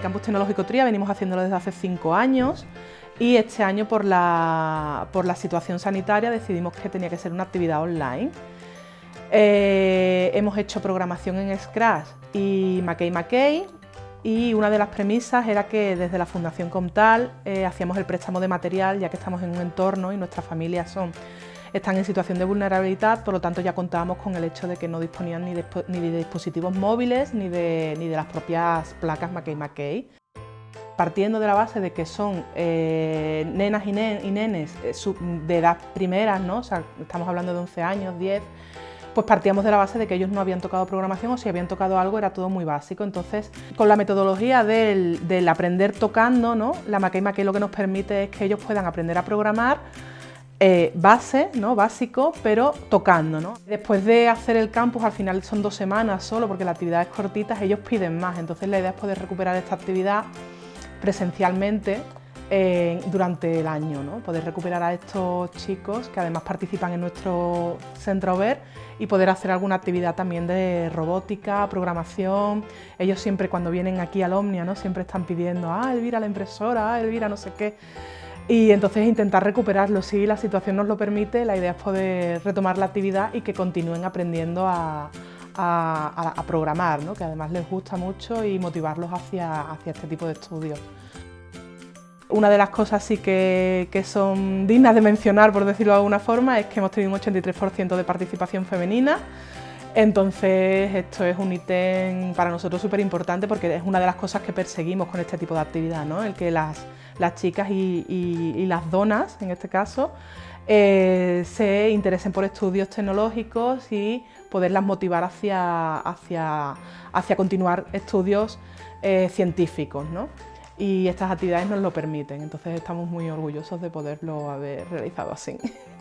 El Campus Tecnológico Tría venimos haciéndolo desde hace cinco años y este año por la, por la situación sanitaria decidimos que tenía que ser una actividad online. Eh, hemos hecho programación en Scratch y Mackey Mackey y una de las premisas era que desde la Fundación Comtal eh, hacíamos el préstamo de material ya que estamos en un entorno y nuestras familias son, están en situación de vulnerabilidad, por lo tanto ya contábamos con el hecho de que no disponían ni de, ni de dispositivos móviles ni de, ni de las propias placas Mackey partiendo de la base de que son eh, nenas y, nenes eh, de edad primeras, ¿no? estamos hablando de 11 años, 10, pues partíamos de la base de que ellos no habían tocado programación o si habían tocado algo era todo muy básico. Entonces, con la metodología del, aprender tocando, ¿no? la Mackey Mackey lo que nos permite es que ellos puedan aprender a programar eh, base, ¿no? básico, pero tocando. Después de hacer el campus, al final son dos semanas solo, porque la actividad es cortita, ellos piden más. Entonces la idea es poder recuperar esta actividad presencialmente eh, durante el año, ¿no? poder recuperar a estos chicos que además participan en nuestro centro VER y poder hacer alguna actividad también de robótica, programación. Ellos siempre cuando vienen aquí al Omnia ¿no? siempre están pidiendo, ah, Elvira la impresora, ah, Elvira no sé qué. Y entonces intentar recuperarlo, si la situación nos lo permite, la idea es poder retomar la actividad y que continúen aprendiendo a, programar, ¿no? que además les gusta mucho y motivarlos hacia, hacia este tipo de estudios. Una de las cosas sí que, que, son dignas de mencionar, por decirlo de alguna forma, es que hemos tenido un 83% de participación femenina. Entonces esto es un ítem para nosotros súper importante porque es una de las cosas que perseguimos con este tipo de actividad, ¿no? el que las, las chicas y, las donas, en este caso, eh, se interesen por estudios tecnológicos y poderlas motivar hacia, hacia, hacia continuar estudios eh, científicos. ¿no? y estas actividades nos lo permiten, entonces estamos muy orgullosos de poderlo haber realizado así.